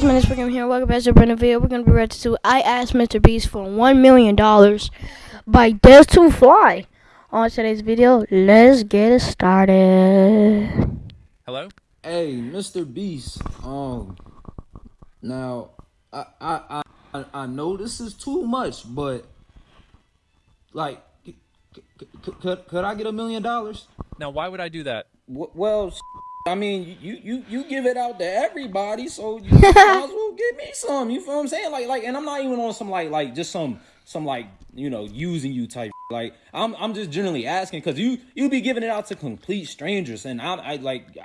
this program here. Welcome back to a brand new video. We're gonna be ready to I asked Mr. Beast for one million dollars by Des to Fly. On today's video, let's get it started. Hello? Hey, Mr. Beast. Um, now I I I I know this is too much, but like, could could I get a million dollars? Now, why would I do that? W- Well, I mean, you you you give it out to everybody, so you might as well give me some. You feel what I'm saying? Like like, and I'm not even on some like like just some some like you know using you type. Like I'm I'm just generally asking because you you be giving it out to complete strangers, and I I like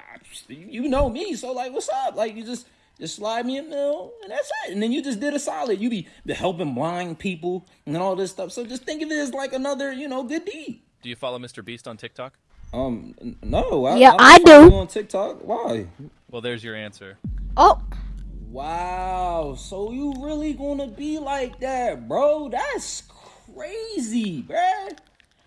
you know me, so like what's up? Like you just. Just slide me a mill, and that's it. And then you just did a solid. You be helping blind people and all this stuff. So just think of it as like another, you know, good deed. Do you follow Mr. Beast on TikTok? Um, no. I, Yeah, don't I do. On TikTok, why? Well, there's your answer. Oh, Wow, so you really gonna be like that, bro? That's crazy, bruh.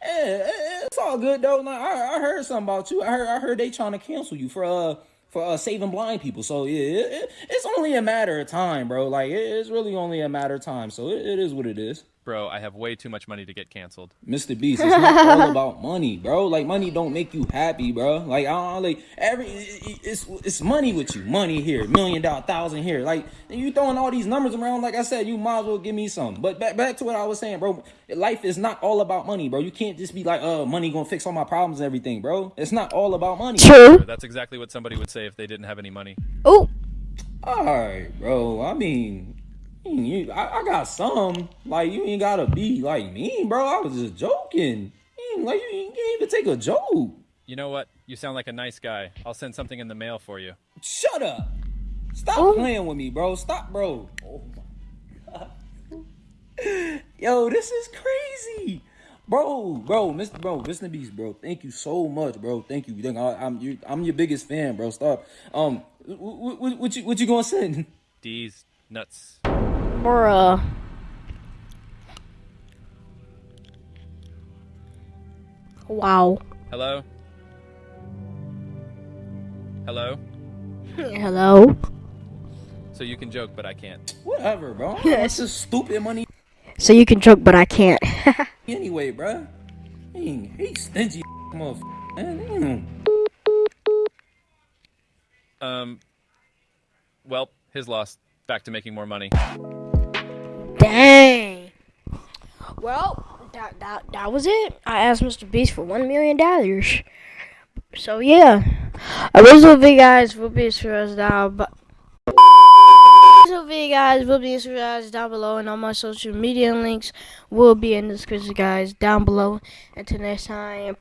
Yeah, it's all good though. Like, I, I heard something about you. I heard I heard they trying to cancel you for uh for uh saving blind people. So yeah, it, it, it's only a matter of time, bro. Like it, it's really only a matter of time. So it, it is what it is. Bro, I have way too much money to get canceled. Mr. Beast, it's not all about money, bro. Like money don't make you happy, bro. Like I don't like every it's it's money with you. Money here, million dollar, thousand here. Like you throwing all these numbers around. Like I said, you might as well give me some. But back back to what I was saying, bro. Life is not all about money, bro. You can't just be like, uh, money gonna fix all my problems and everything, bro. It's not all about money. true. That's exactly what somebody would say if they didn't have any money. Oh, All right, bro. I mean. You, I, I got some. Like you ain't gotta be like me, bro. I was just joking. You Like you, you can't even take a joke. You know what? You sound like a nice guy. I'll send something in the mail for you. Shut up. Stop Oh. playing with me, bro. Stop, bro. Oh my god. Yo, this is crazy. Bro, bro, Mr. Bro, Mr. Beast, bro. Thank you so much, bro. Thank you. Thank- I, am you, I'm your biggest fan, bro. Stop. Um, what, what, what you what you gonna send? These nuts. Bruh. Wow. Hello? Hello? Hello. So you can joke, but I can't. Whatever, bro. Yes. It's just stupid money So you can joke, but I can't. anyway, bro. He, he stingy motherfucker. Man. Um, well, his loss. Back to making more money. Dang. Well, that, that that was it. I asked Mr. Beast for one million dollars. So yeah, original video guys will be us down, but original video guys will be us down below, and all my social media links will be in the description, guys, down below. Until next time.